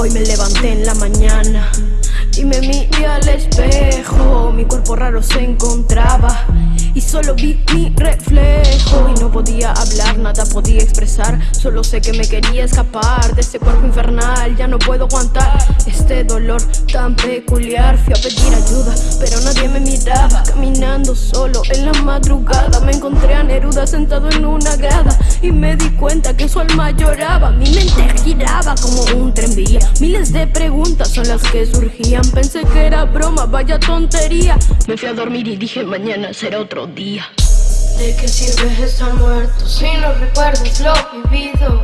Hoy me levanté en la mañana y me miré al espejo. Mi cuerpo raro se encontraba y solo vi mi reflejo. Y no podía hablar, nada podía expresar. Solo sé que me quería escapar de este cuerpo infernal. Ya no puedo aguantar este dolor tan peculiar. Fui a pedir ayuda, pero nadie me miraba. Caminando solo en la madrugada Me encontré a Neruda sentado en una grada. Y me di cuenta que su alma lloraba. Mi mente giraba como un tren vía Miles de preguntas son las que surgían. Pensé que era broma, vaya tontería. Me fui a dormir y dije mañana será otro día ¿De qué sirve estar muerto si no recuerdas lo vivido?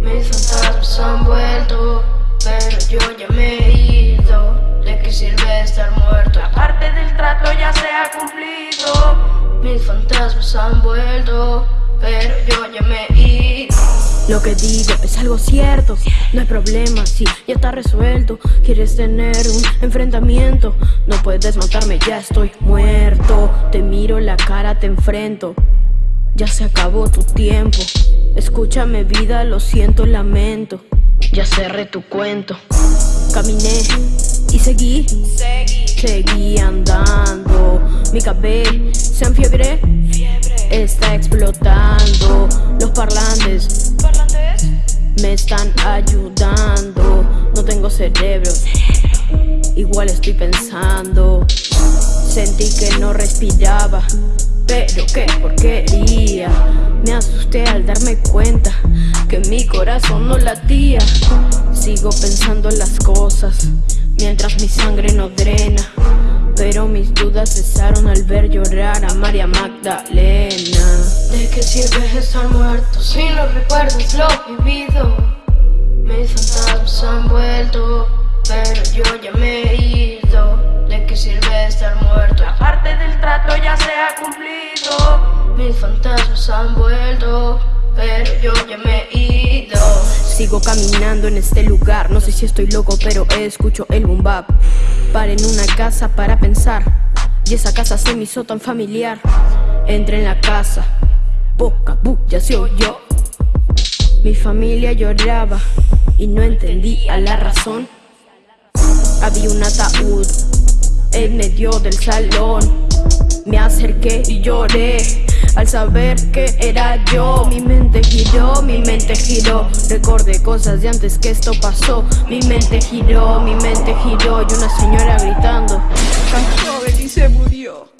Mis fantasmas han vuelto, pero yo ya me he ido. ¿De qué sirve estar muerto? La parte del trato ya se ha cumplido. Mis fantasmas han vuelto, pero yo ya me he ido lo que digo es algo cierto, no hay problema si ya está resuelto. Quieres tener un enfrentamiento, no puedes matarme, ya estoy muerto. Te miro la cara, te enfrento, ya se acabó tu tiempo. Escúchame vida, lo siento, lamento, ya cerré tu cuento. Caminé y seguí, seguí andando. Mi cabeza se enfiebre, está explotando. Los parlantes me están ayudando. No tengo cerebro, igual estoy pensando. Sentí que no respiraba, pero qué porquería. Me asusté al darme cuenta que mi corazón no latía. Sigo pensando en las cosas, mientras mi sangre no drena pero mis dudas cesaron al ver llorar a María Magdalena ¿De qué sirve estar muerto si no recuerdas lo vivido? Mis fantasmas han vuelto, pero yo ya me he ido ¿De qué sirve estar muerto? La parte del trato ya se ha cumplido Mis fantasmas han vuelto, pero yo ya me he ido Sigo caminando en este lugar, no sé si estoy loco pero escucho el boom bap. Paré en una casa para pensar. Y esa casa se me hizo tan familiar. Entré en la casa. Poca bulla se oyó. Mi familia lloraba Y no entendía la razón. Había un ataúd En medio del salón. Me acerqué y lloré al saber que era yo Mi mente giró, mi mente giró. Recordé cosas de antes que esto pasó. Mi mente giró, mi mente giró Y una señora gritando. Tan joven y se murió